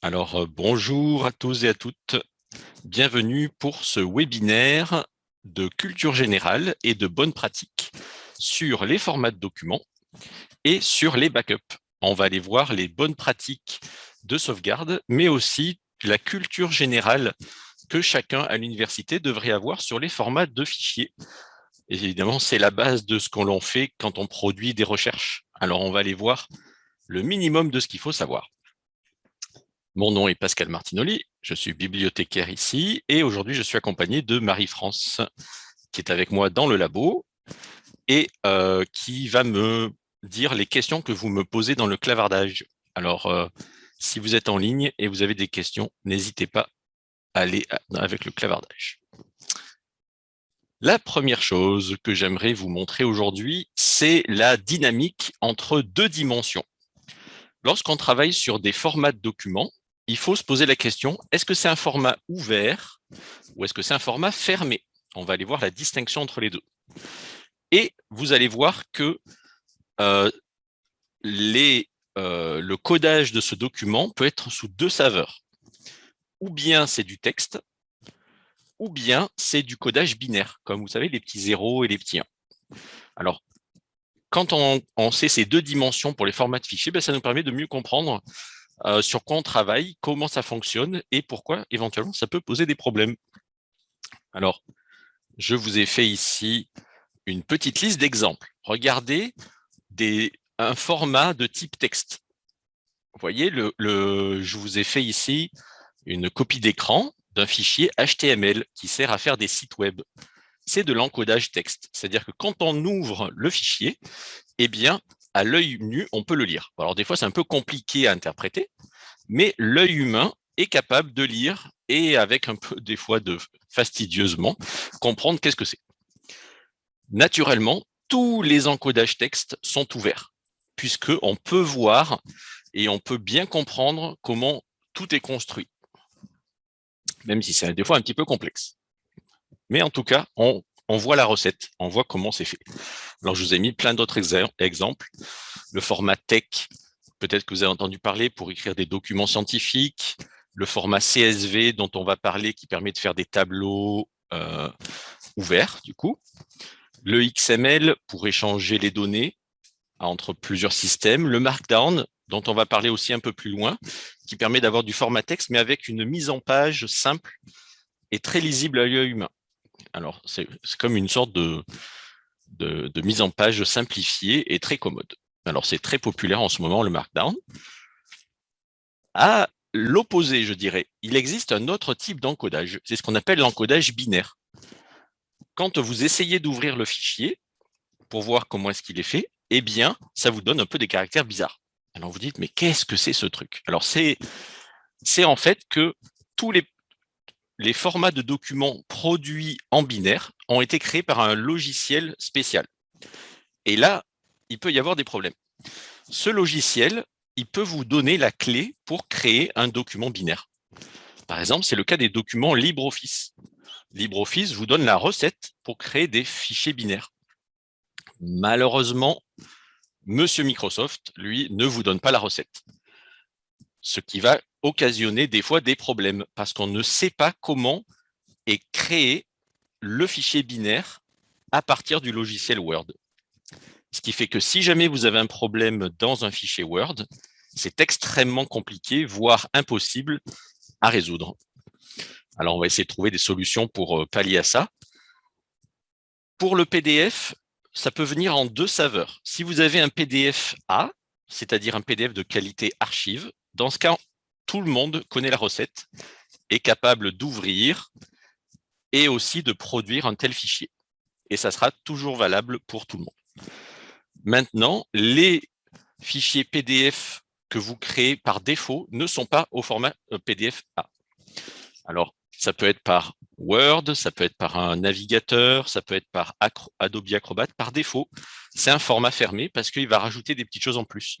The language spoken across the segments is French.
Alors, euh, bonjour à tous et à toutes. Bienvenue pour ce webinaire de culture générale et de bonnes pratiques sur les formats de documents et sur les backups. On va aller voir les bonnes pratiques de sauvegarde, mais aussi la culture générale que chacun à l'université devrait avoir sur les formats de fichiers. Évidemment, c'est la base de ce qu'on fait quand on produit des recherches. Alors, on va aller voir le minimum de ce qu'il faut savoir. Mon nom est Pascal Martinoli, je suis bibliothécaire ici et aujourd'hui je suis accompagné de Marie-France qui est avec moi dans le labo et euh, qui va me dire les questions que vous me posez dans le clavardage. Alors, euh, si vous êtes en ligne et vous avez des questions, n'hésitez pas à aller avec le clavardage. La première chose que j'aimerais vous montrer aujourd'hui, c'est la dynamique entre deux dimensions. Lorsqu'on travaille sur des formats de documents, il faut se poser la question, est-ce que c'est un format ouvert ou est-ce que c'est un format fermé? On va aller voir la distinction entre les deux. Et vous allez voir que euh, euh, le codage de ce document peut être sous deux saveurs. Ou bien c'est du texte, ou bien c'est du codage binaire, comme vous savez, les petits zéros et les petits 1. Alors, quand on, sait ces deux dimensions pour les formats de fichiers, ben, ça nous permet de mieux comprendre euh, sur quoi on travaille, comment ça fonctionne et pourquoi éventuellement ça peut poser des problèmes. Alors, je vous ai fait ici une petite liste d'exemples. Regardez un format de type texte. Vous voyez, je vous ai fait ici une copie d'écran d'un fichier HTML qui sert à faire des sites web. C'est de l'encodage texte. C'est-à-dire que quand on ouvre le fichier, eh bien, à l'œil nu, on peut le lire. Alors des fois, c'est un peu compliqué à interpréter, mais l'œil humain est capable de lire et avec un peu des fois de fastidieusement comprendre qu'est-ce que c'est. Naturellement, tous les encodages texte sont ouverts, puisqu'on peut voir et on peut bien comprendre comment tout est construit, même si c'est des fois un petit peu complexe. Mais en tout cas, on on voit la recette, on voit comment c'est fait. Alors, je vous ai mis plein d'autres exemples. Le format tech, peut-être que vous avez entendu parler pour écrire des documents scientifiques. Le format CSV dont on va parler qui permet de faire des tableaux euh, ouverts, du coup. Le XML pour échanger les données entre plusieurs systèmes. Le Markdown, dont on va parler aussi un peu plus loin, qui permet d'avoir du format texte, mais avec une mise en page simple et très lisible à l'œil humain. Alors, c'est comme une sorte de, mise en page simplifiée et très commode. Alors, c'est très populaire en ce moment, le Markdown. À l'opposé, je dirais, il existe un autre type d'encodage. C'est ce qu'on appelle l'encodage binaire. Quand vous essayez d'ouvrir le fichier pour voir comment est-ce qu'il est fait, eh bien, ça vous donne un peu des caractères bizarres. Alors, vous dites, mais qu'est-ce que c'est ce truc? Alors, c'est en fait que tous les les formats de documents produits en binaire ont été créés par un logiciel spécial. Et là, il peut y avoir des problèmes. Ce logiciel, il peut vous donner la clé pour créer un document binaire. Par exemple, c'est le cas des documents LibreOffice. LibreOffice vous donne la recette pour créer des fichiers binaires. Malheureusement, Monsieur Microsoft, lui, ne vous donne pas la recette. Ce qui va occasionner des fois des problèmes parce qu'on ne sait pas comment est créé le fichier binaire à partir du logiciel Word. Ce qui fait que si jamais vous avez un problème dans un fichier Word, c'est extrêmement compliqué, voire impossible à résoudre. Alors, on va essayer de trouver des solutions pour euh, pallier à ça. Pour le PDF, ça peut venir en deux saveurs. Si vous avez un PDF A, c'est-à-dire un PDF de qualité archive, dans ce cas, tout le monde connaît la recette, est capable d'ouvrir et aussi de produire un tel fichier. Et ça sera toujours valable pour tout le monde. Maintenant, les fichiers PDF que vous créez par défaut ne sont pas au format euh, PDF A. Alors, ça peut être par Word, ça peut être par un navigateur, ça peut être par Adobe Acrobat. Par défaut, c'est un format fermé parce qu'il va rajouter des petites choses en plus.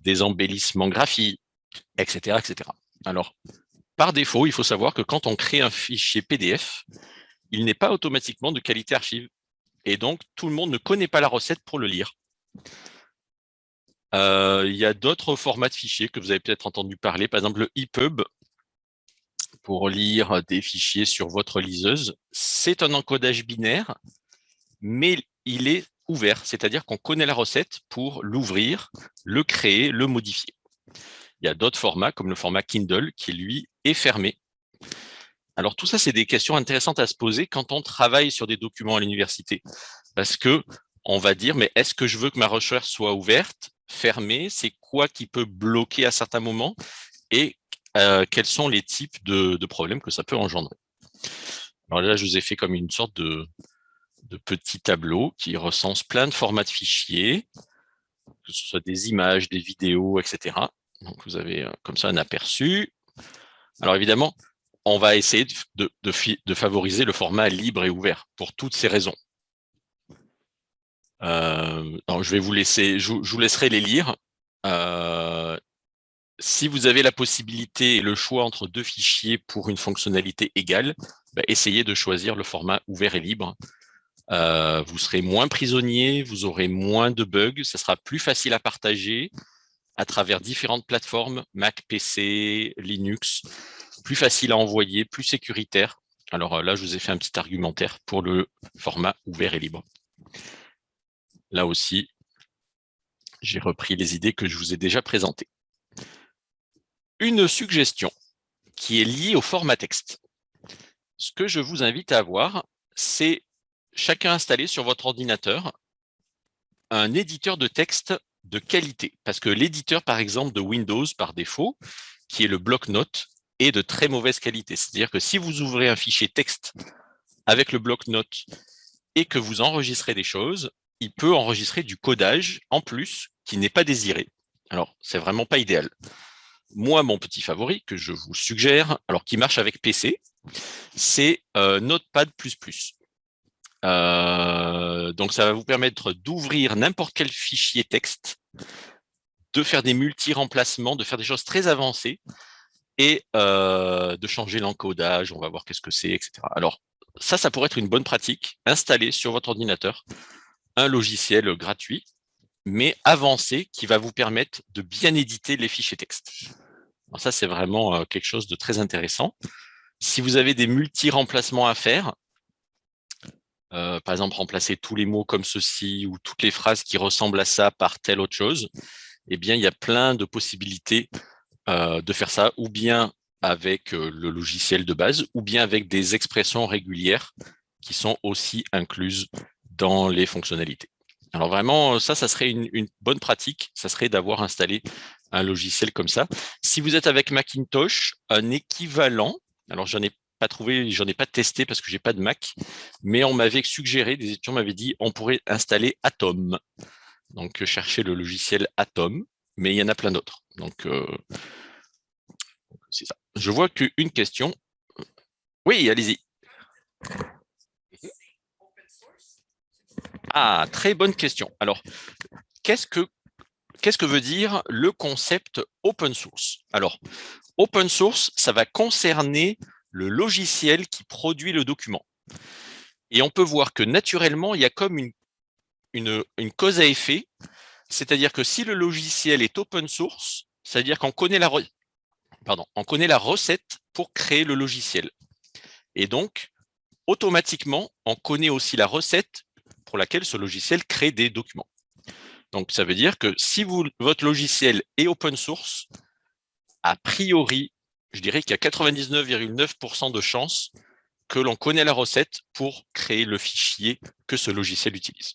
Des embellissements graphiques, etc., etc. Alors, par défaut, il faut savoir que quand on crée un fichier PDF, il n'est pas automatiquement de qualité archive. Et donc, tout le monde ne connaît pas la recette pour le lire. Euh, il y a d'autres formats de fichiers que vous avez peut-être entendu parler, par exemple le EPUB, pour lire des fichiers sur votre liseuse. C'est un encodage binaire, mais il est ouvert, c'est-à-dire qu'on connaît la recette pour l'ouvrir, le créer, le modifier. Il y a d'autres formats, comme le format Kindle, qui lui est fermé. Alors tout ça, c'est des questions intéressantes à se poser quand on travaille sur des documents à l'université. Parce que on va dire, mais est-ce que je veux que ma recherche soit ouverte, fermée? C'est quoi qui peut bloquer à certains moments? Et euh, quels sont les types de, problèmes que ça peut engendrer? Alors là, je vous ai fait comme une sorte de, de petit tableau qui recense plein de formats de fichiers, que ce soit des images, des vidéos, etc. Donc vous avez euh, comme ça un aperçu. Alors évidemment, on va essayer de, de, favoriser le format libre et ouvert pour toutes ces raisons. Euh, je vais vous laisser, je, vous laisserai les lire. Euh, si vous avez la possibilité et le choix entre deux fichiers pour une fonctionnalité égale, bah, essayez de choisir le format ouvert et libre. Euh, vous serez moins prisonnier, vous aurez moins de bugs, ça sera plus facile à partager à travers différentes plateformes, Mac, PC, Linux, plus facile à envoyer, plus sécuritaire. Alors euh, là, je vous ai fait un petit argumentaire pour le format ouvert et libre. Là aussi, j'ai repris les idées que je vous ai déjà présentées. Une suggestion qui est liée au format texte. Ce que je vous invite à avoir, c'est chacun installer sur votre ordinateur un éditeur de texte de qualité. Parce que l'éditeur, par exemple, de Windows, par défaut, qui est le bloc-notes, est de très mauvaise qualité. C'est-à-dire que si vous ouvrez un fichier texte avec le bloc-notes et que vous enregistrez des choses, il peut enregistrer du codage en plus qui n'est pas désiré. Alors, c'est vraiment pas idéal. Moi, mon petit favori que je vous suggère, alors qui marche avec PC, c'est euh, Notepad++. Euh, donc, ça va vous permettre d'ouvrir n'importe quel fichier texte, de faire des multi-remplacements, de faire des choses très avancées et euh, de changer l'encodage. On va voir qu'est-ce que c'est, etc. Alors, ça, ça pourrait être une bonne pratique. Installer sur votre ordinateur un logiciel gratuit, mais avancé, qui va vous permettre de bien éditer les fichiers texte. Alors ça, c'est vraiment euh, quelque chose de très intéressant. Si vous avez des multi-remplacements à faire, euh, par exemple, remplacer tous les mots comme ceci ou toutes les phrases qui ressemblent à ça par telle autre chose, eh bien, il y a plein de possibilités euh, de faire ça, ou bien avec euh, le logiciel de base, ou bien avec des expressions régulières qui sont aussi incluses dans les fonctionnalités. Alors vraiment, ça, ça serait une, une bonne pratique, ça serait d'avoir installé un logiciel comme ça. Si vous êtes avec Macintosh, un équivalent, alors j'en ai pas trouvé, j'en ai pas testé parce que j'ai pas de Mac, mais on m'avait suggéré, des étudiants m'avaient dit, on pourrait installer Atom. Donc, chercher le logiciel Atom, mais il y en a plein d'autres. Donc, euh, c'est ça. Je vois qu'une question. Oui, allez-y. Ah, très bonne question. Alors, qu'est-ce que qu'est-ce que veut dire le concept open source? Alors, open source, ça va concerner le logiciel qui produit le document. Et on peut voir que naturellement, il y a comme une, cause à effet, c'est-à-dire que si le logiciel est open source, c'est-à-dire qu'on connaît, la, recette pour créer le logiciel. Et donc, automatiquement, on connaît aussi la recette pour laquelle ce logiciel crée des documents. Donc, ça veut dire que si votre logiciel est open source, a priori, je dirais qu'il y a 99,9% de chances que l'on connaît la recette pour créer le fichier que ce logiciel utilise.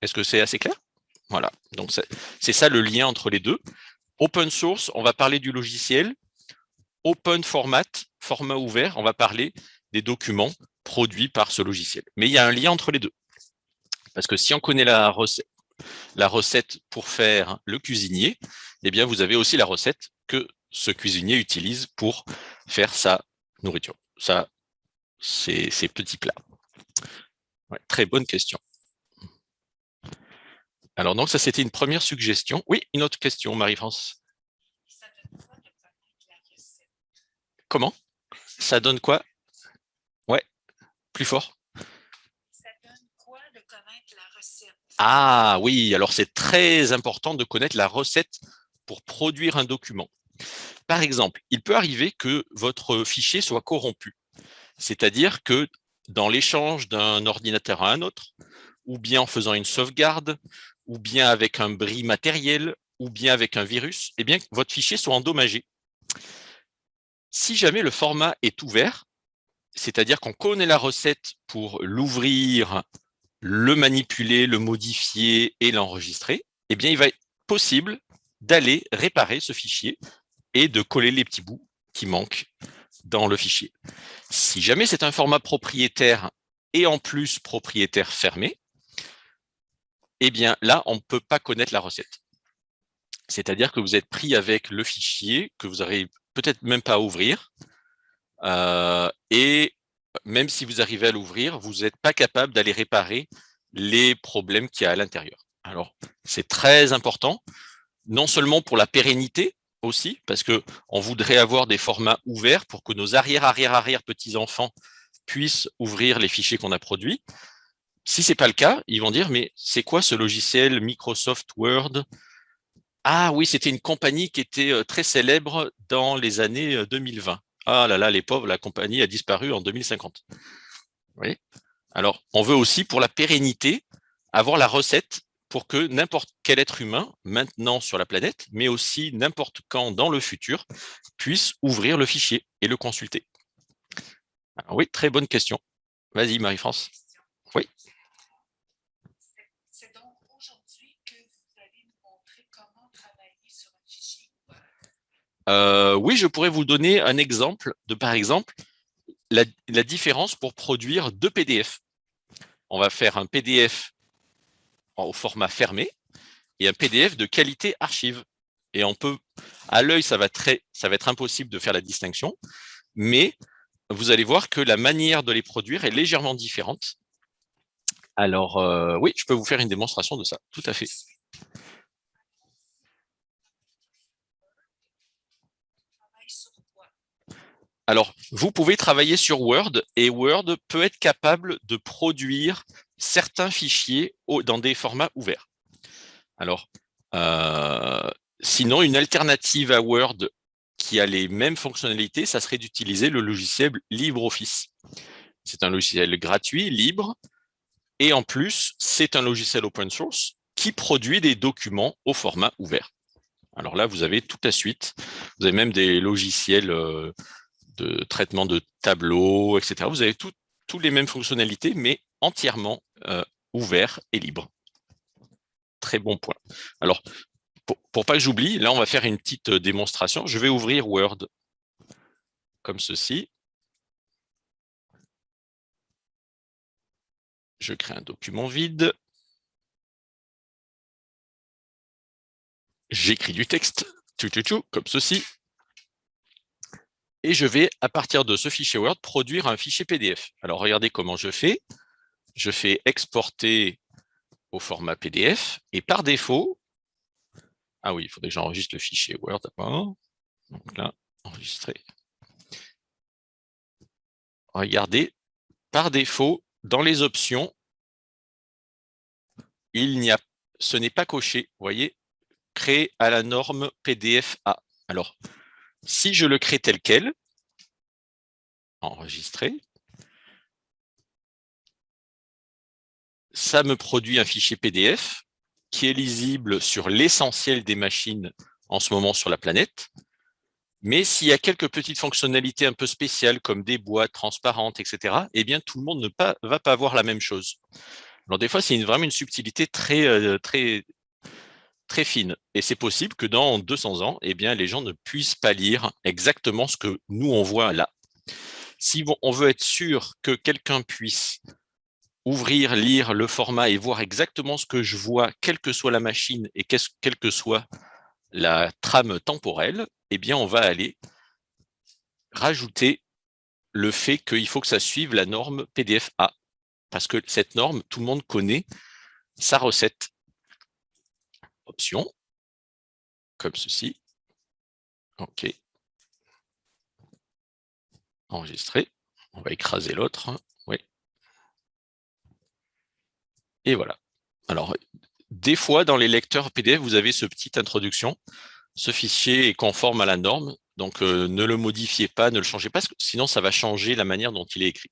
Est-ce que c'est assez clair? Voilà, donc c'est ça le lien entre les deux. Open source, on va parler du logiciel. Open format, format ouvert, on va parler des documents produits par ce logiciel. Mais il y a un lien entre les deux. Parce que si on connaît la recette, la recette pour faire le cuisinier, eh bien vous avez aussi la recette que ce cuisinier utilise pour faire sa nourriture. Ça, c'est ces petits plats. très bonne question. Alors donc ça c'était une première suggestion. Oui, une autre question, Marie-France. Comment? Ça donne quoi? Ouais, plus fort. Ça donne quoi de connaître la recette? Ah oui, alors c'est très important de connaître la recette pour produire un document. Par exemple, il peut arriver que votre fichier soit corrompu, c'est-à-dire que dans l'échange d'un ordinateur à un autre, ou bien en faisant une sauvegarde, ou bien avec un bris matériel, ou bien avec un virus, eh bien, votre fichier soit endommagé. Si jamais le format est ouvert, c'est-à-dire qu'on connaît la recette pour l'ouvrir, le manipuler, le modifier et l'enregistrer, eh bien, il va être possible d'aller réparer ce fichier et de coller les petits bouts qui manquent dans le fichier. Si jamais c'est un format propriétaire et en plus propriétaire fermé, eh bien là, on ne peut pas connaître la recette. C'est-à-dire que vous êtes pris avec le fichier que vous n'arrivez peut-être même pas à ouvrir, euh, et même si vous arrivez à l'ouvrir, vous n'êtes pas capable d'aller réparer les problèmes qu'il y a à l'intérieur. Alors, c'est très important, non seulement pour la pérennité aussi, parce qu'on voudrait avoir des formats ouverts pour que nos arrière-arrière-arrière petits-enfants puissent ouvrir les fichiers qu'on a produits. Si ce n'est pas le cas, ils vont dire, mais c'est quoi ce logiciel Microsoft Word? Ah oui, c'était une compagnie qui était euh, très célèbre dans les années 2020. Euh, ah là là, les pauvres, la compagnie a disparu en 2050. Oui. Alors, on veut aussi, pour la pérennité, avoir la recette pour que n'importe quel être humain, maintenant sur la planète, mais aussi n'importe quand dans le futur, puisse ouvrir le fichier et le consulter. oui, très bonne question. Vas-y, Marie-France. Oui. C'est donc aujourd'hui que vous allez nous montrer comment travailler sur un fichier euh, Oui, je pourrais vous donner un exemple de, par exemple, la, la différence pour produire deux PDF. On va faire un PDF au format fermé et un PDF de qualité archive. Et on peut, à l'œil, ça, va très, ça va être impossible de faire la distinction, mais vous allez voir que la manière de les produire est légèrement différente. Alors, euh, oui, je peux vous faire une démonstration de ça, tout à fait. Alors, vous pouvez travailler sur Word et Word peut être capable de produire certains fichiers dans des formats ouverts. Alors, euh, sinon, une alternative à Word qui a les mêmes fonctionnalités, ça serait d'utiliser le logiciel LibreOffice. C'est un logiciel gratuit, libre, et en plus, c'est un logiciel open source qui produit des documents au format ouvert. Alors là, vous avez tout à suite, vous avez même des logiciels euh, de traitement de tableaux, etc. Vous avez toutes les mêmes fonctionnalités, mais entièrement euh, ouvert et libre. Très bon point. Alors, pour, pas que j'oublie, là, on va faire une petite euh, démonstration. Je vais ouvrir Word comme ceci. Je crée un document vide. J'écris du texte, comme ceci. Et je vais, à partir de ce fichier Word, produire un fichier PDF. Alors, regardez comment je fais je fais exporter au format PDF, et par défaut, ah oui, il faudrait que j'enregistre le fichier Word. Donc là, enregistrer. Regardez, par défaut, dans les options, il n'y a, ce n'est pas coché. Vous voyez, créer à la norme PDF A. Alors, si je le crée tel quel, enregistrer, ça me produit un fichier PDF qui est lisible sur l'essentiel des machines en ce moment sur la planète. Mais s'il y a quelques petites fonctionnalités un peu spéciales comme des boîtes transparentes, etc., eh bien, tout le monde ne va pas avoir la même chose. Alors, des fois, c'est vraiment une subtilité très, euh, très, très fine. Et c'est possible que dans 200 ans, eh bien, les gens ne puissent pas lire exactement ce que nous, on voit là. Si on veut être sûr que quelqu'un puisse ouvrir, lire le format et voir exactement ce que je vois, quelle que soit la machine et quelle que soit la trame temporelle, eh bien, on va aller rajouter le fait qu'il faut que ça suive la norme PDF-A. Parce que cette norme, tout le monde connaît sa recette. Option, comme ceci. OK. Enregistrer. On va écraser l'autre. Et voilà. Alors, des fois, dans les lecteurs PDF, vous avez ce petite introduction. Ce fichier est conforme à la norme, donc ne le modifiez pas, ne le changez pas, sinon ça va changer la manière dont il est écrit.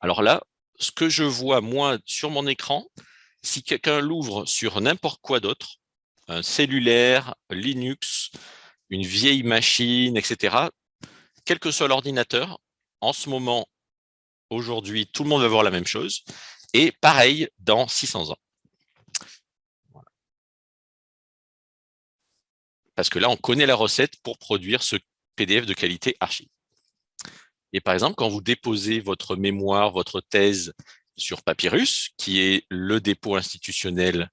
Alors là, ce que je vois, moi, sur mon écran, si quelqu'un l'ouvre sur n'importe quoi d'autre, un cellulaire, Linux, une vieille machine, etc., quel que soit l'ordinateur, en ce moment, aujourd'hui, tout le monde va voir la même chose. Et pareil dans 600 ans. Parce que là, on connaît la recette pour produire ce PDF de qualité archive. Et par exemple, quand vous déposez votre mémoire, votre thèse sur Papyrus, qui est le dépôt institutionnel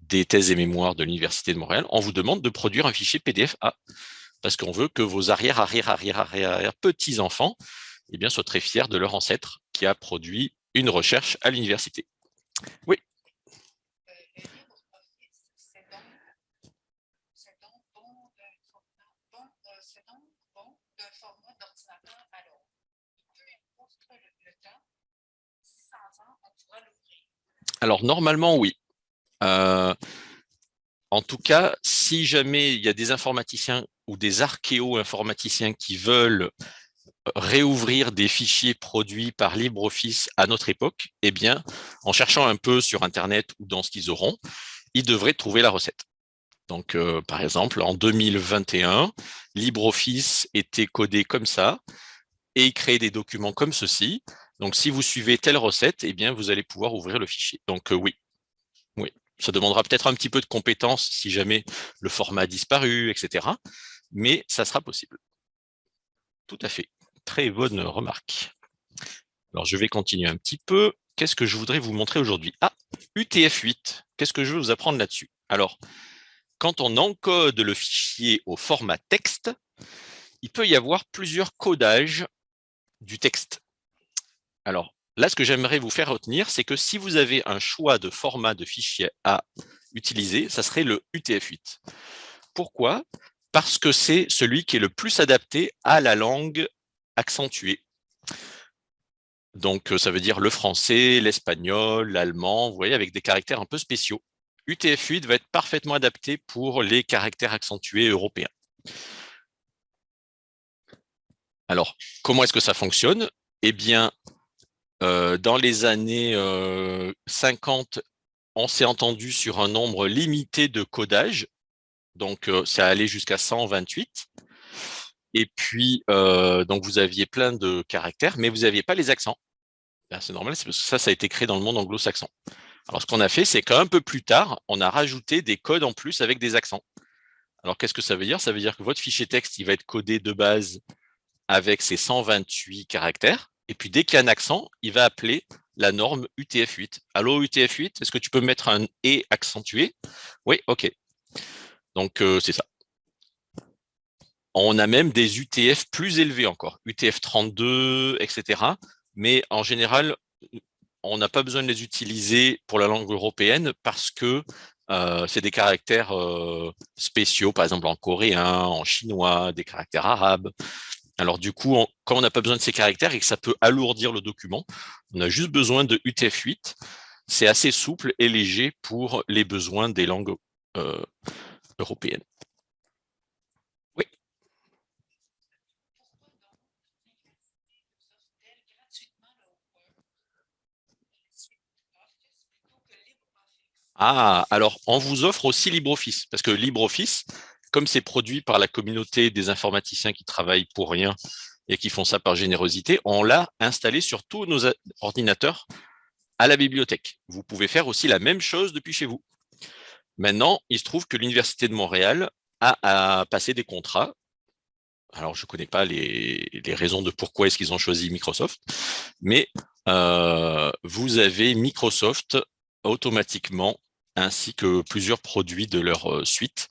des thèses et mémoires de l'Université de Montréal, on vous demande de produire un fichier PDF-A, parce qu'on veut que vos arrière, arrière, arrière, arrière, petits-enfants eh soient très fiers de leur ancêtre qui a produit une recherche à l'université. Oui. Alors, normalement, oui. Euh, en tout cas, si jamais il y a des informaticiens ou des archéo-informaticiens qui veulent réouvrir des fichiers produits par LibreOffice à notre époque, eh bien, en cherchant un peu sur Internet ou dans ce qu'ils auront, ils devraient trouver la recette. Donc, euh, par exemple, en 2021, LibreOffice était codé comme ça et il créait des documents comme ceci. Donc, si vous suivez telle recette, eh bien, vous allez pouvoir ouvrir le fichier. Donc, euh, oui, oui. Ça demandera peut-être un petit peu de compétences si jamais le format a disparu, etc. Mais ça sera possible. Tout à fait. Très bonne remarque. Alors, je vais continuer un petit peu. Qu'est-ce que je voudrais vous montrer aujourd'hui? Ah, UTF-8. Qu'est-ce que je veux vous apprendre là-dessus? Alors, quand on encode le fichier au format texte, il peut y avoir plusieurs codages du texte. Alors, là, ce que j'aimerais vous faire retenir, c'est que si vous avez un choix de format de fichier à utiliser, ça serait le UTF-8. Pourquoi? Parce que c'est celui qui est le plus adapté à la langue accentuée. Donc, ça veut dire le français, l'espagnol, l'allemand, vous voyez, avec des caractères un peu spéciaux. UTF-8 va être parfaitement adapté pour les caractères accentués européens. Alors, comment est-ce que ça fonctionne? Eh bien, euh, dans les années 50, euh, on s'est entendu sur un nombre limité de codages, donc euh, ça allait jusqu'à 128. Et puis, donc vous aviez plein de caractères, mais vous n'aviez pas les accents. Ben, c'est normal, parce que ça, ça a été créé dans le monde anglo-saxon. Alors, ce qu'on a fait, c'est qu'un peu plus tard, on a rajouté des codes en plus avec des accents. Alors, qu'est-ce que ça veut dire? Ça veut dire que votre fichier texte, il va être codé de base avec ses 128 caractères. Et puis, dès qu'il y a un accent, il va appeler la norme UTF-8. Allô, UTF-8, est-ce que tu peux mettre un « et » accentué? Oui, OK. Donc, euh, c'est ça. On a même des UTF plus élevés encore, UTF-32, etc. Mais en général, on n'a pas besoin de les utiliser pour la langue européenne parce que euh, c'est des caractères euh, spéciaux, par exemple en coréen, en chinois, des caractères arabes. Alors du coup, quand on n'a pas besoin de ces caractères et que ça peut alourdir le document, on a juste besoin de UTF-8. C'est assez souple et léger pour les besoins des langues euh, européennes. Ah, alors on vous offre aussi LibreOffice, parce que LibreOffice, comme c'est produit par la communauté des informaticiens qui travaillent pour rien et qui font ça par générosité, on l'a installé sur tous nos ordinateurs à la bibliothèque. Vous pouvez faire aussi la même chose depuis chez vous. Maintenant, il se trouve que l'Université de Montréal a, passé des contrats. Alors, je ne connais pas les, raisons de pourquoi est-ce qu'ils ont choisi Microsoft, mais euh, vous avez Microsoft automatiquement ainsi que plusieurs produits de leur euh, suite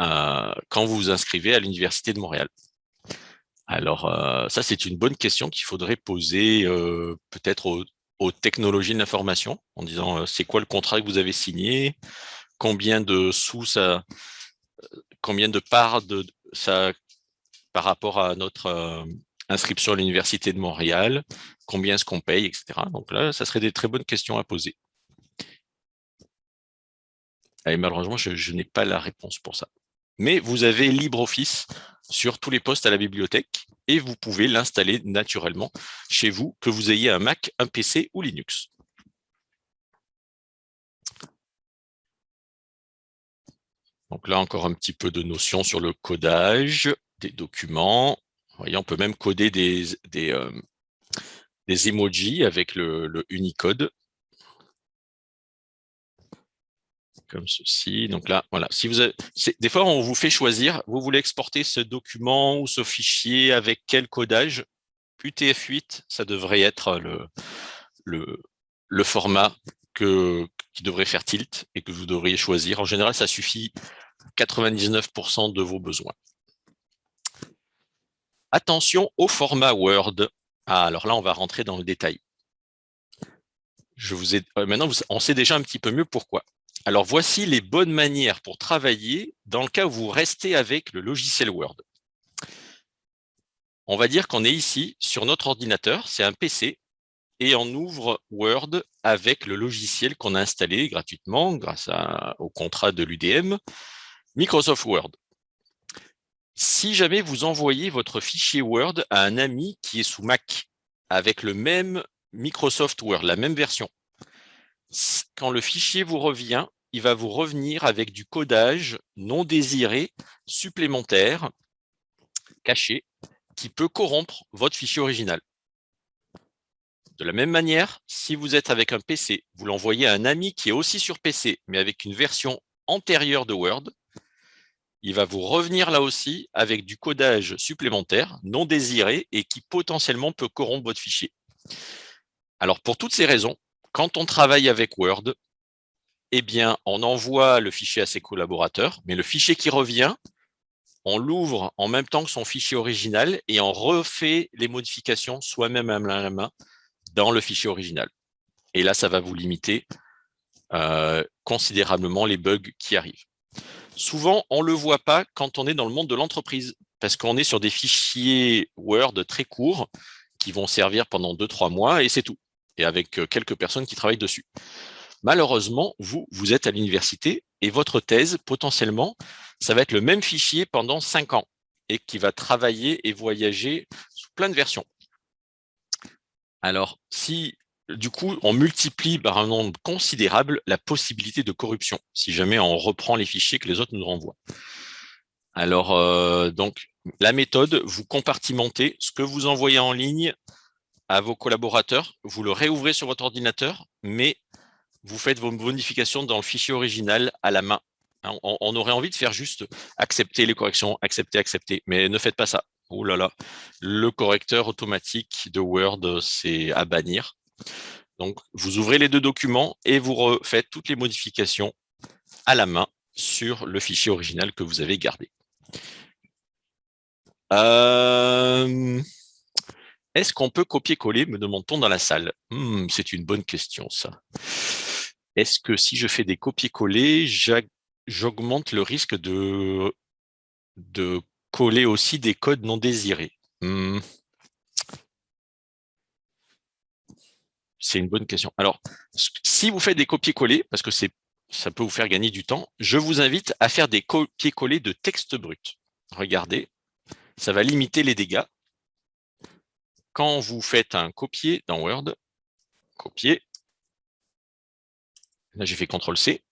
euh, quand vous vous inscrivez à l'Université de Montréal. Alors, euh, ça, c'est une bonne question qu'il faudrait poser peut-être aux, technologies de l'information, en disant c'est quoi le contrat que vous avez signé, combien de sous ça, combien de parts de ça par rapport à notre inscription à l'Université de Montréal, combien est-ce qu'on paye, etc. Donc là, ça serait des très bonnes questions à poser. Et malheureusement, je, n'ai pas la réponse pour ça. Mais vous avez LibreOffice sur tous les postes à la bibliothèque et vous pouvez l'installer naturellement chez vous, que vous ayez un Mac, un PC ou Linux. Donc là, encore un petit peu de notions sur le codage des documents. Vous voyez, on peut même coder des, des, euh, emojis avec le Unicode. Comme ceci. Donc là, voilà. Des fois, on vous fait choisir, vous voulez exporter ce document ou ce fichier avec quel codage? UTF-8, ça devrait être le, format qui devrait faire tilt et que vous devriez choisir. En général, ça suffit 99% de vos besoins. Attention au format Word. Ah, alors là, on va rentrer dans le détail. Je vous ai, euh, maintenant, on sait déjà un petit peu mieux pourquoi. Alors, voici les bonnes manières pour travailler dans le cas où vous restez avec le logiciel Word. On va dire qu'on est ici sur notre ordinateur, c'est un PC, et on ouvre Word avec le logiciel qu'on a installé gratuitement grâce au contrat de l'UDM, Microsoft Word. Si jamais vous envoyez votre fichier Word à un ami qui est sous Mac avec le même Microsoft Word, la même version, quand le fichier vous revient, il va vous revenir avec du codage non désiré supplémentaire, caché, qui peut corrompre votre fichier original. De la même manière, si vous êtes avec un PC, vous l'envoyez à un ami qui est aussi sur PC, mais avec une version antérieure de Word, il va vous revenir là aussi avec du codage supplémentaire, non désiré, et qui potentiellement peut corrompre votre fichier. Alors, pour toutes ces raisons, quand on travaille avec Word, eh on envoie le fichier à ses collaborateurs, mais le fichier qui revient, on l'ouvre en même temps que son fichier original et on refait les modifications soi-même à la main dans le fichier original. Et là, ça va vous limiter euh, considérablement les bugs qui arrivent. Souvent, on ne le voit pas quand on est dans le monde de l'entreprise, parce qu'on est sur des fichiers Word très courts qui vont servir pendant 2-3 mois et c'est tout et avec euh, quelques personnes qui travaillent dessus. Malheureusement, vous, vous êtes à l'université et votre thèse, potentiellement, ça va être le même fichier pendant cinq ans et qui va travailler et voyager sous plein de versions. Alors, si du coup, on multiplie par un nombre considérable la possibilité de corruption, si jamais on reprend les fichiers que les autres nous renvoient. Alors, euh, donc, la méthode, vous compartimentez ce que vous envoyez en ligne à vos collaborateurs, vous le réouvrez sur votre ordinateur, mais vous faites vos modifications dans le fichier original à la main. Hein, on, aurait envie de faire juste accepter les corrections, accepter, accepter, mais ne faites pas ça. Oh là là, le correcteur automatique de Word, c'est à bannir. Donc, vous ouvrez les deux documents et vous refaites toutes les modifications à la main sur le fichier original que vous avez gardé. Euh... Est-ce qu'on peut copier-coller, me demande-t-on dans la salle? Hmm, C'est une bonne question, ça. Est-ce que si je fais des copier-coller, j'augmente le risque de, coller aussi des codes non désirés? Hmm. C'est une bonne question. Alors, si vous faites des copier-coller, parce que ça peut vous faire gagner du temps, je vous invite à faire des copier-coller de texte brut. Regardez, ça va limiter les dégâts quand vous faites un copier dans Word, copier, là j'ai fait CTRL-C,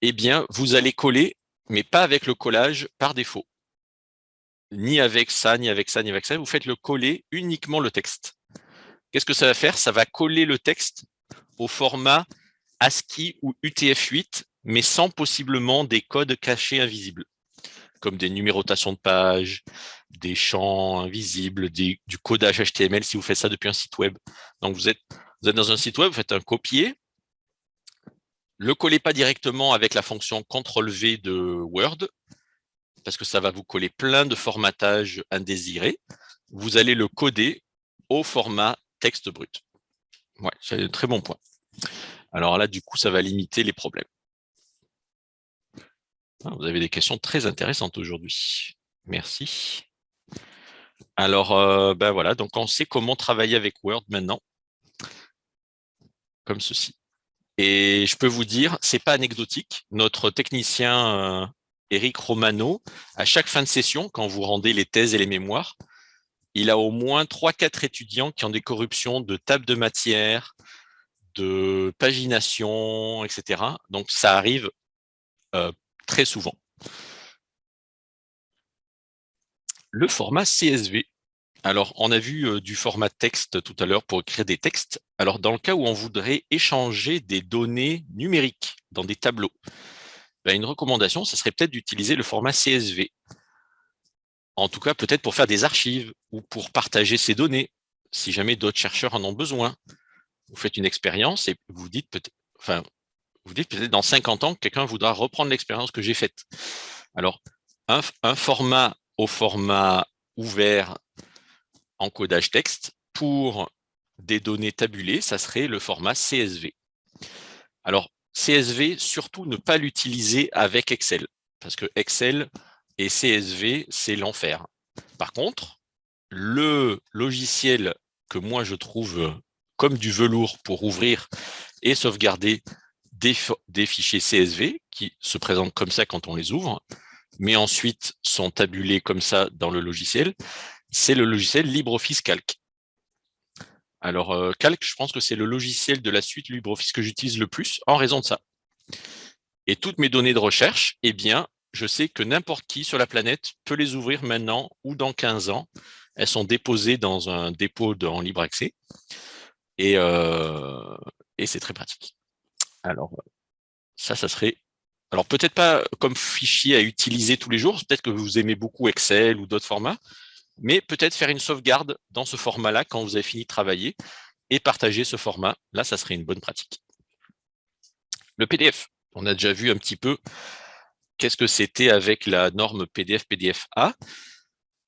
eh bien, vous allez coller, mais pas avec le collage par défaut. Ni avec ça, ni avec ça, ni avec ça. Vous faites le coller uniquement le texte. Qu'est-ce que ça va faire? Ça va coller le texte au format ASCII ou UTF-8, mais sans possiblement des codes cachés invisibles comme des numérotations de pages, des champs invisibles, du codage HTML si vous faites ça depuis un site web. Donc vous êtes, dans un site web, vous faites un copier, le collez pas directement avec la fonction CTRL-V de Word, parce que ça va vous coller plein de formatages indésirés. Vous allez le coder au format texte brut. Ouais, c'est un très bon point. Alors là, du coup, ça va limiter les problèmes. Ah, vous avez des questions très intéressantes aujourd'hui. Merci. Alors, euh, ben voilà, donc on sait comment travailler avec Word maintenant, comme ceci. Et je peux vous dire, c'est pas anecdotique. Notre technicien euh, Eric Romano, à chaque fin de session, quand vous rendez les thèses et les mémoires, il a au moins 3-4 étudiants qui ont des corruptions de table de matière, de pagination, etc. Donc, ça arrive euh, très souvent. Le format CSV. Alors, on a vu euh, du format texte tout à l'heure pour écrire des textes. Alors, dans le cas où on voudrait échanger des données numériques dans des tableaux, ben, une recommandation, ce serait peut-être d'utiliser le format CSV. En tout cas, peut-être pour faire des archives ou pour partager ces données, si jamais d'autres chercheurs en ont besoin. Vous faites une expérience et vous dites peut-être, peut-être dans 50 ans, quelqu'un voudra reprendre l'expérience que j'ai faite. Alors, un format au format ouvert en codage texte pour des données tabulées, ça serait le format CSV. Alors, CSV, surtout ne pas l'utiliser avec Excel, parce que Excel et CSV, c'est l'enfer. Par contre, le logiciel que moi je trouve comme du velours pour ouvrir et sauvegarder des, des fichiers CSV, qui se présentent comme ça quand on les ouvre, mais ensuite sont tabulés comme ça dans le logiciel, c'est le logiciel LibreOffice Calc. Alors, euh, Calc, je pense que c'est le logiciel de la suite LibreOffice que j'utilise le plus en raison de ça. Et toutes mes données de recherche, eh bien, je sais que n'importe qui sur la planète peut les ouvrir maintenant ou dans 15 ans. Elles sont déposées dans un dépôt en libre accès. Et, euh, et c'est très pratique. Alors, ça, ça serait alors peut-être pas comme fichier à utiliser tous les jours, peut-être que vous aimez beaucoup Excel ou d'autres formats, mais peut-être faire une sauvegarde dans ce format-là quand vous avez fini de travailler et partager ce format. Là, ça serait une bonne pratique. Le PDF, on a déjà vu un petit peu qu'est-ce que c'était avec la norme PDF PDF-A.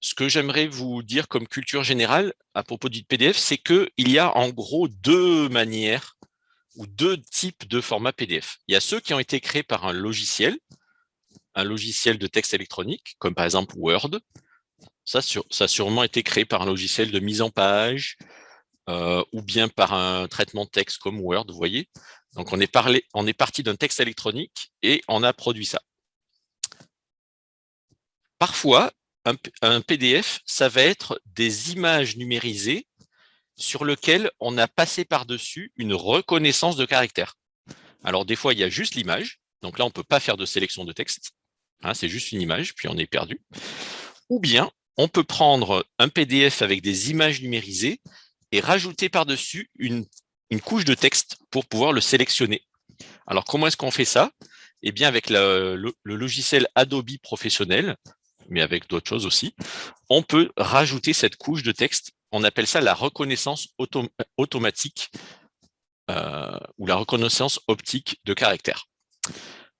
Ce que j'aimerais vous dire comme culture générale à propos du PDF, c'est qu'il y a en gros deux manières ou deux types de formats PDF. Il y a ceux qui ont été créés par un logiciel, un logiciel de texte électronique, comme par exemple Word. Ça, ça a sûrement été créé par un logiciel de mise en page, euh, ou bien par un traitement de texte comme Word, vous voyez. Donc, on est, parti d'un texte électronique et on a produit ça. Parfois, un PDF, ça va être des images numérisées sur lequel on a passé par-dessus une reconnaissance de caractère. Alors, des fois, il y a juste l'image. Donc là, on ne peut pas faire de sélection de texte. Hein, c'est juste une image, puis on est perdu. Ou bien, on peut prendre un PDF avec des images numérisées et rajouter par-dessus une, couche de texte pour pouvoir le sélectionner. Alors, comment est-ce qu'on fait ça? Eh bien, avec le, le logiciel Adobe professionnel, mais avec d'autres choses aussi, on peut rajouter cette couche de texte on appelle ça la reconnaissance automatique euh, ou la reconnaissance optique de caractère.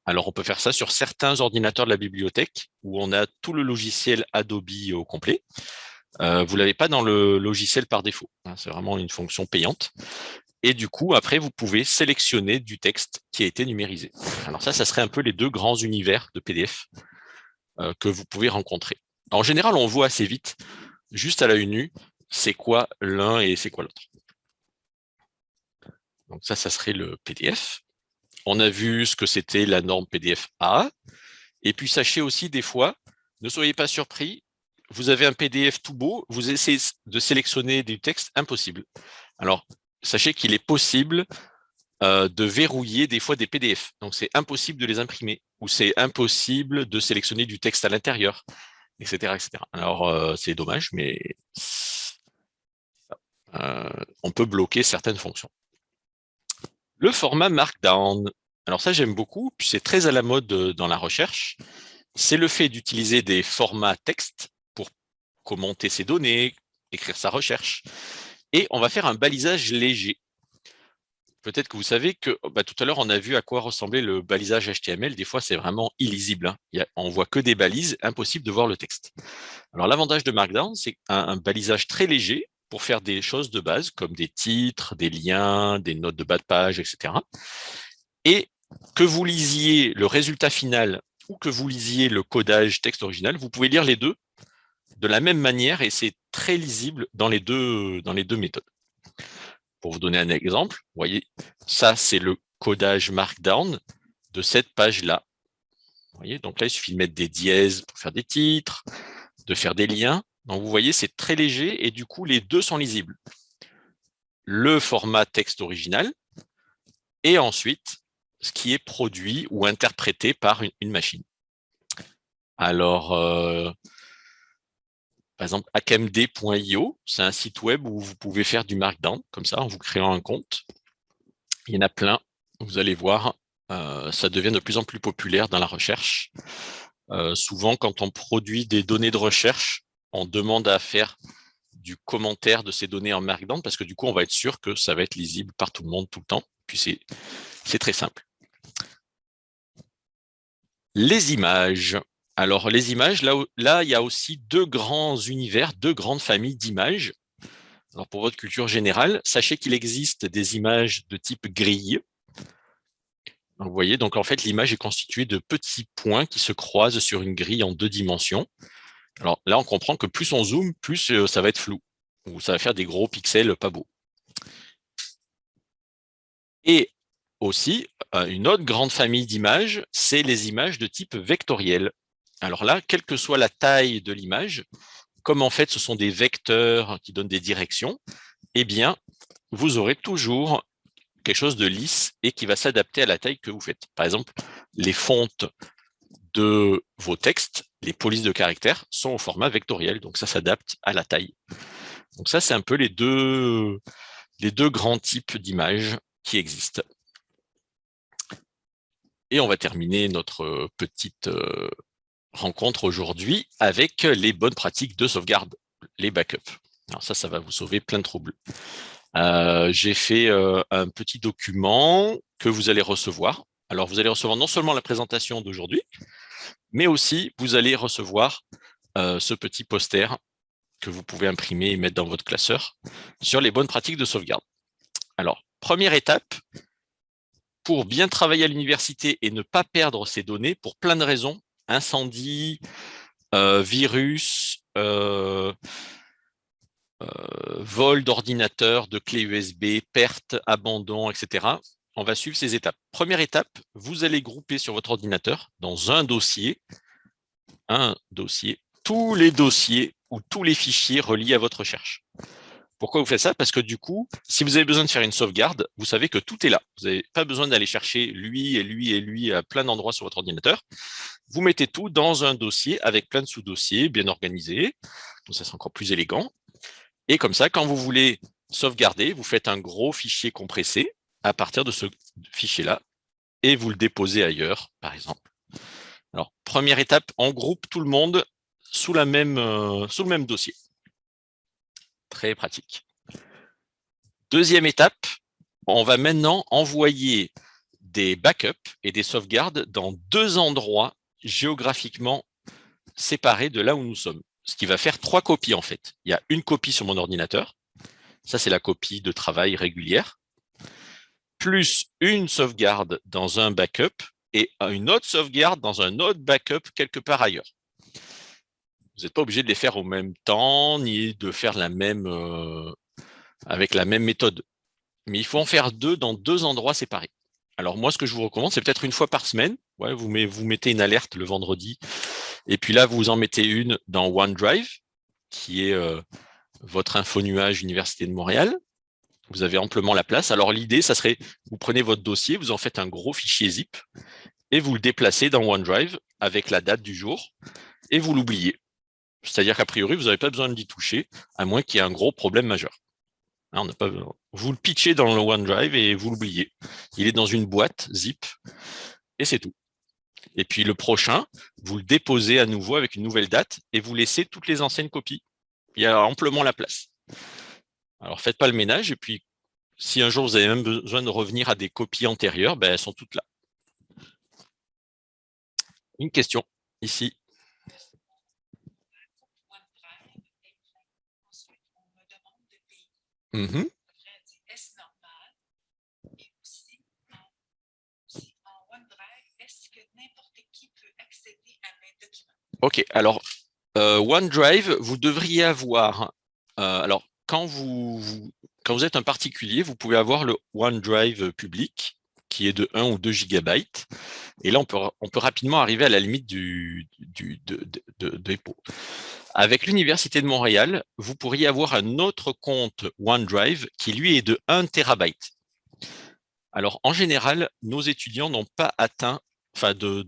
Alors, on peut faire ça sur certains ordinateurs de la bibliothèque où on a tout le logiciel Adobe au complet. Euh, vous ne l'avez pas dans le logiciel par défaut. Hein, c'est vraiment une fonction payante. Et du coup, après, vous pouvez sélectionner du texte qui a été numérisé. Alors ça, ça serait un peu les deux grands univers de PDF euh, que vous pouvez rencontrer. En général, on voit assez vite, juste à la nue, c'est quoi l'un et c'est quoi l'autre. Donc ça, ça serait le PDF. On a vu ce que c'était la norme PDF A. Et puis sachez aussi des fois, ne soyez pas surpris, vous avez un PDF tout beau, vous essayez de sélectionner du texte, impossible. Alors, sachez qu'il est possible euh, de verrouiller des fois des PDF. Donc, c'est impossible de les imprimer ou c'est impossible de sélectionner du texte à l'intérieur, etc., etc. Alors, euh, c'est dommage, mais on peut bloquer certaines fonctions. Le format Markdown. Alors ça, j'aime beaucoup, puis c'est très à la mode euh, dans la recherche. C'est le fait d'utiliser des formats texte pour commenter ses données, écrire sa recherche. Et on va faire un balisage léger. Peut-être que vous savez que bah, tout à l'heure, on a vu à quoi ressemblait le balisage HTML. Des fois, c'est vraiment illisible. Hein. Il on voit que des balises, impossible de voir le texte. Alors, l'avantage de Markdown, c'est un, balisage très léger pour faire des choses de base, comme des titres, des liens, des notes de bas de page, etc. Et que vous lisiez le résultat final ou que vous lisiez le codage texte original, vous pouvez lire les deux de la même manière et c'est très lisible dans les, deux, méthodes. Pour vous donner un exemple, voyez, ça c'est le codage Markdown de cette page-là. Voyez, donc là, il suffit de mettre des dièses pour faire des titres, de faire des liens. Donc vous voyez, c'est très léger et du coup, les deux sont lisibles. Le format texte original et ensuite ce qui est produit ou interprété par une, machine. Alors, euh, par exemple, akmd.io, c'est un site web où vous pouvez faire du markdown, comme ça, en vous créant un compte. Il y en a plein, vous allez voir, euh, ça devient de plus en plus populaire dans la recherche. Euh, souvent, quand on produit des données de recherche, on demande à faire du commentaire de ces données en Markdown parce que du coup, on va être sûr que ça va être lisible par tout le monde tout le temps. Puis c'est très simple. Les images. Alors, les images, là, il y a aussi deux grands univers, deux grandes familles d'images. Alors, pour votre culture générale, sachez qu'il existe des images de type grille. vous voyez, donc en fait, l'image est constituée de petits points qui se croisent sur une grille en deux dimensions. Alors là, on comprend que plus on zoome, plus euh, ça va être flou, ou ça va faire des gros pixels pas beaux. Et aussi, euh, une autre grande famille d'images, c'est les images de type vectoriel. Alors là, quelle que soit la taille de l'image, comme en fait ce sont des vecteurs qui donnent des directions, eh bien, vous aurez toujours quelque chose de lisse et qui va s'adapter à la taille que vous faites. Par exemple, les fontes de vos textes, les polices de caractères, sont au format vectoriel, donc ça s'adapte à la taille. Donc ça, c'est un peu les deux, les deux grands types d'images qui existent. Et on va terminer notre petite euh, rencontre aujourd'hui avec les bonnes pratiques de sauvegarde, les backups. Alors ça, ça va vous sauver plein de troubles. Euh, j'ai fait euh, un petit document que vous allez recevoir. Alors, vous allez recevoir non seulement la présentation d'aujourd'hui, mais aussi vous allez recevoir ce petit poster que vous pouvez imprimer et mettre dans votre classeur sur les bonnes pratiques de sauvegarde. Alors, première étape, pour bien travailler à l'université et ne pas perdre ces données pour plein de raisons, incendie, euh, virus, euh, euh, vol d'ordinateur, de clés USB, perte, abandon, etc. On va suivre ces étapes. Première étape, vous allez grouper sur votre ordinateur dans un dossier, un dossier, tous les dossiers ou tous les fichiers reliés à votre recherche. Pourquoi vous faites ça? Parce que du coup, si vous avez besoin de faire une sauvegarde, vous savez que tout est là. Vous n'avez pas besoin d'aller chercher lui et lui et lui à plein d'endroits sur votre ordinateur. Vous mettez tout dans un dossier avec plein de sous-dossiers bien organisés. Donc ça, c'est encore plus élégant. Et comme ça, quand vous voulez sauvegarder, vous faites un gros fichier compressé à partir de ce fichier-là et vous le déposez ailleurs, par exemple. Alors, première étape, on groupe tout le monde sous, euh, sous le même dossier. Très pratique. Deuxième étape, on va maintenant envoyer des backups et des sauvegardes dans deux endroits géographiquement séparés de là où nous sommes. Ce qui va faire trois copies en fait. Il y a une copie sur mon ordinateur. Ça, c'est la copie de travail régulière. Plus une sauvegarde dans un backup et une autre sauvegarde dans un autre backup quelque part ailleurs. Vous n'êtes pas obligé de les faire au même temps, ni de faire la même, euh, avec la même méthode. Mais il faut en faire deux dans deux endroits séparés. Alors moi, ce que je vous recommande, c'est peut-être une fois par semaine. Vous mettez une alerte le vendredi. Et puis là, vous en mettez une dans OneDrive, qui est euh, votre info nuage Université de Montréal. Vous avez amplement la place. Alors l'idée, ça serait, vous prenez votre dossier, vous en faites un gros fichier zip, et vous le déplacez dans OneDrive avec la date du jour, et vous l'oubliez. C'est-à-dire qu'a priori, vous n'avez pas besoin d'y toucher, à moins qu'il y ait un gros problème majeur. Vous le pitchez dans le OneDrive et vous l'oubliez. Il est dans une boîte zip et c'est tout. Et puis le prochain, vous le déposez à nouveau avec une nouvelle date et vous laissez toutes les anciennes copies. Il y a amplement la place. Alors faites pas le ménage et puis si un jour vous avez même besoin de revenir à des copies antérieures, ben, elles sont toutes là. Une question ici. Mmh OK, alors euh, OneDrive, vous devriez avoir, euh, alors quand vous, êtes un particulier, vous pouvez avoir le OneDrive public qui est de 1 ou 2 gigabytes. Et là, on peut, rapidement arriver à la limite du, du, de, dépôt. Avec l'Université de Montréal, vous pourriez avoir un autre compte OneDrive qui, lui, est de 1 terabyte. Alors, en général, nos étudiants n'ont pas atteint, enfin, de,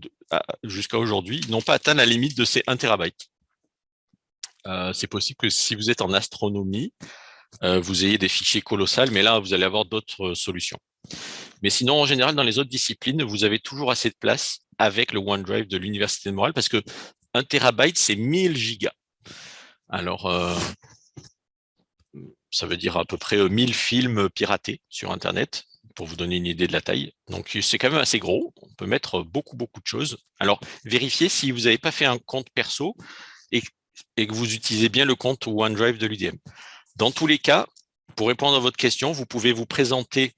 jusqu'à aujourd'hui, n'ont pas atteint la limite de ces 1 terabyte. Euh, c'est possible que si vous êtes en astronomie, euh, vous ayez des fichiers colossaux, mais là, vous allez avoir d'autres solutions. Mais sinon, en général, dans les autres disciplines, vous avez toujours assez de place avec le OneDrive de l'Université de Montréal parce que 1 terabyte, c'est 1000 gigas. Alors, euh, ça veut dire à peu près 1000 films piratés sur Internet, pour vous donner une idée de la taille. Donc, c'est quand même assez gros. On peut mettre beaucoup, beaucoup de choses. Alors, vérifiez si vous n'avez pas fait un compte perso et, et, que vous utilisez bien le compte OneDrive de l'UDM. Dans tous les cas, pour répondre à votre question, vous pouvez vous présenter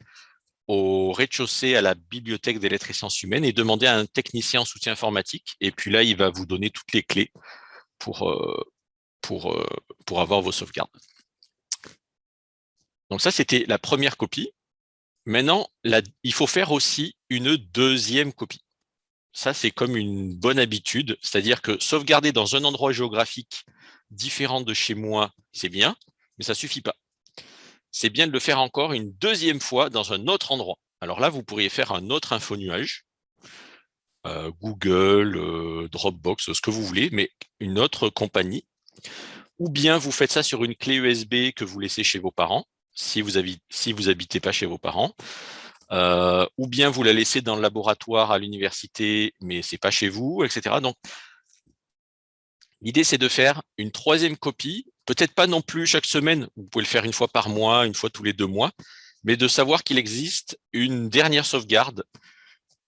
au rez-de-chaussée à la bibliothèque des lettres et sciences humaines et demander à un technicien en soutien informatique. Et puis là, il va vous donner toutes les clés pour, euh, pour, euh, pour avoir vos sauvegardes. Donc ça, c'était la première copie. Maintenant, il faut faire aussi une deuxième copie. Ça, c'est comme une bonne habitude, c'est-à-dire que sauvegarder dans un endroit géographique différent de chez moi, c'est bien, mais ça ne suffit pas c'est bien de le faire encore une deuxième fois dans un autre endroit. Alors là, vous pourriez faire un autre info-nuage, euh, Google, euh, Dropbox, ce que vous voulez, mais une autre compagnie. Ou bien vous faites ça sur une clé USB que vous laissez chez vos parents, si vous n'habitez pas chez vos parents. Euh, ou bien vous la laissez dans le laboratoire à l'université, mais ce n'est pas chez vous, etc. Donc, l'idée, c'est de faire une troisième copie Peut-être pas non plus chaque semaine, vous pouvez le faire une fois par mois, une fois tous les deux mois, mais de savoir qu'il existe une dernière sauvegarde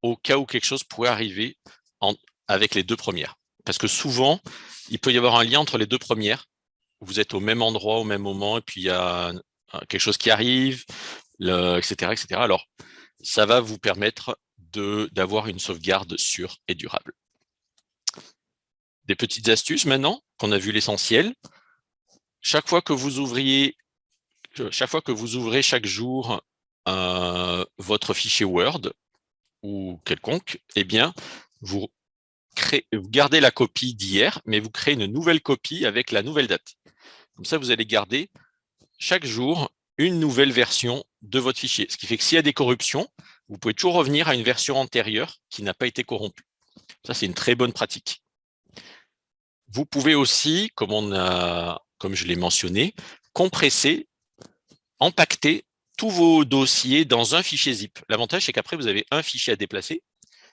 au cas où quelque chose pourrait arriver avec les deux premières. Parce que souvent, il peut y avoir un lien entre les deux premières. Vous êtes au même endroit, au même moment, et puis il y a quelque chose qui arrive, etc., etc. Alors, ça va vous permettre d'avoir une sauvegarde sûre et durable. Des petites astuces maintenant, qu'on a vu l'essentiel chaque fois que vous ouvriez, chaque fois que vous ouvrez chaque jour euh, votre fichier Word ou quelconque, eh bien, vous, gardez la copie d'hier, mais vous créez une nouvelle copie avec la nouvelle date. Comme ça, vous allez garder chaque jour une nouvelle version de votre fichier. Ce qui fait que s'il y a des corruptions, vous pouvez toujours revenir à une version antérieure qui n'a pas été corrompue. Ça, c'est une très bonne pratique. Vous pouvez aussi, comme je l'ai mentionné, compresser, empacter tous vos dossiers dans un fichier zip. L'avantage, c'est qu'après, vous avez un fichier à déplacer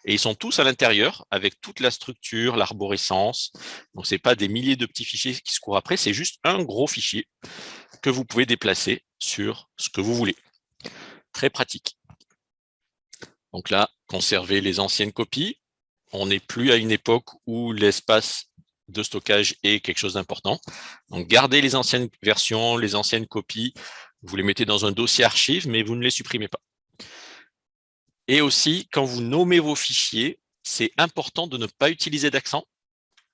et ils sont tous à l'intérieur avec toute la structure, l'arborescence. Donc, ce n'est pas des milliers de petits fichiers qui se courent après, c'est juste un gros fichier que vous pouvez déplacer sur ce que vous voulez. Très pratique. Donc là, conserver les anciennes copies. On n'est plus à une époque où l'espace de stockage est quelque chose d'important. Donc, gardez les anciennes versions, les anciennes copies, vous les mettez dans un dossier archive, mais vous ne les supprimez pas. Et aussi, quand vous nommez vos fichiers, c'est important de ne pas utiliser d'accent,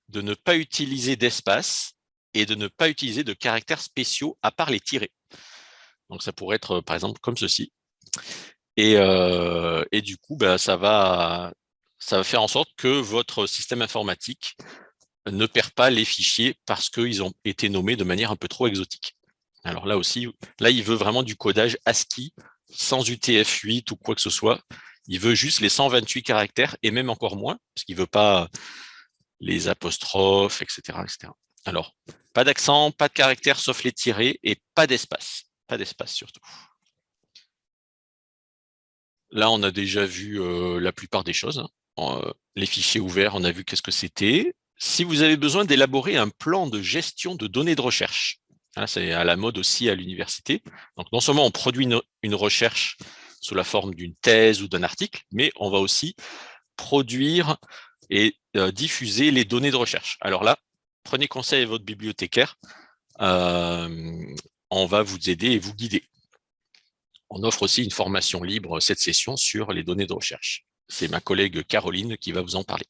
de ne pas utiliser d'espace et de ne pas utiliser de caractères spéciaux à part les tirés. Donc, ça pourrait être, par exemple, comme ceci. Et, euh, du coup, bah, ça, va, ça va faire en sorte que votre système informatique ne perd pas les fichiers parce qu'ils ont été nommés de manière un peu trop exotique. Alors là aussi, là, il veut vraiment du codage ASCII sans UTF-8 ou quoi que ce soit. Il veut juste les 128 caractères et même encore moins, parce qu'il ne veut pas les apostrophes, etc., etc. Alors, pas d'accent, pas de caractères sauf les tirés et pas d'espace. Pas d'espace surtout. Là, on a déjà vu euh, la plupart des choses. Hein. Les fichiers ouverts, on a vu qu'est-ce que c'était si vous avez besoin d'élaborer un plan de gestion de données de recherche, c'est à la mode aussi à l'université, donc non seulement on produit une, recherche sous la forme d'une thèse ou d'un article, mais on va aussi produire et euh, diffuser les données de recherche. Alors là, prenez conseil à votre bibliothécaire, euh, on va vous aider et vous guider. On offre aussi une formation libre cette session sur les données de recherche. C'est ma collègue Caroline qui va vous en parler.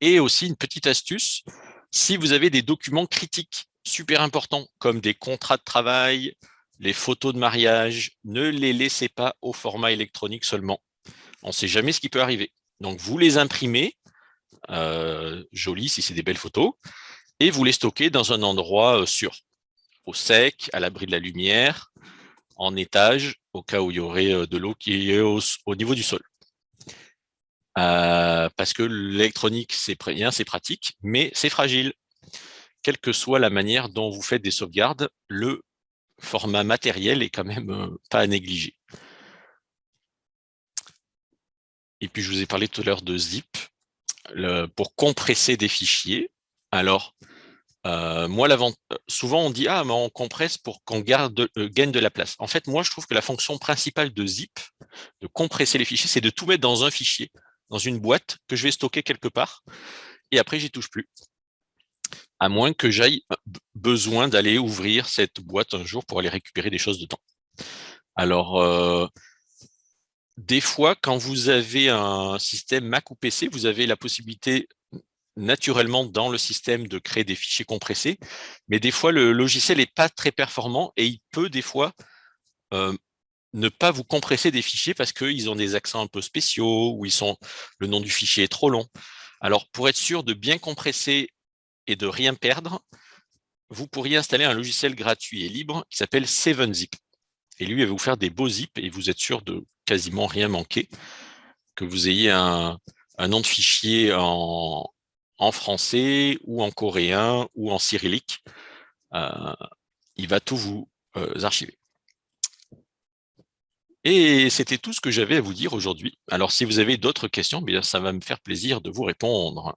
Et aussi une petite astuce, si vous avez des documents critiques super importants, comme des contrats de travail, les photos de mariage, ne les laissez pas au format électronique seulement. On ne sait jamais ce qui peut arriver. Donc, vous les imprimez, euh, jolies si c'est des belles photos, et vous les stockez dans un endroit euh, sûr, au sec, à l'abri de la lumière, en étage, au cas où il y aurait euh, de l'eau qui est au, niveau du sol. parce que l'électronique, c'est bien, c'est pratique, mais c'est fragile. Quelle que soit la manière dont vous faites des sauvegardes, le format matériel est quand même pas à négliger. Et puis, je vous ai parlé tout à l'heure de zip pour compresser des fichiers. Alors, euh, moi, souvent on dit « Ah, mais on compresse pour qu'on euh, gagne de la place ». En fait, moi, je trouve que la fonction principale de zip, de compresser les fichiers, c'est de tout mettre dans un fichier, dans une boîte que je vais stocker quelque part, et après, j'y touche plus. À moins que j'aille euh, besoin d'aller ouvrir cette boîte un jour pour aller récupérer des choses dedans. Alors, des fois, quand vous avez un système Mac ou PC, vous avez la possibilité naturellement dans le système de créer des fichiers compressés, mais des fois, le logiciel n'est pas très performant et il peut des fois euh, ne pas vous compresser des fichiers parce qu'ils ont des accents un peu spéciaux ou ils sont, le nom du fichier est trop long. Alors, pour être sûr de bien compresser et de rien perdre, vous pourriez installer un logiciel gratuit et libre qui s'appelle 7zip. Et lui, il va vous faire des beaux zips et vous êtes sûr de quasiment rien manquer. Que vous ayez un, nom de fichier en, français ou en coréen ou en cyrillique, euh, il va tout vous euh, archiver. Et c'était tout ce que j'avais à vous dire aujourd'hui. Alors, si vous avez d'autres questions, bien, ça va me faire plaisir de vous répondre.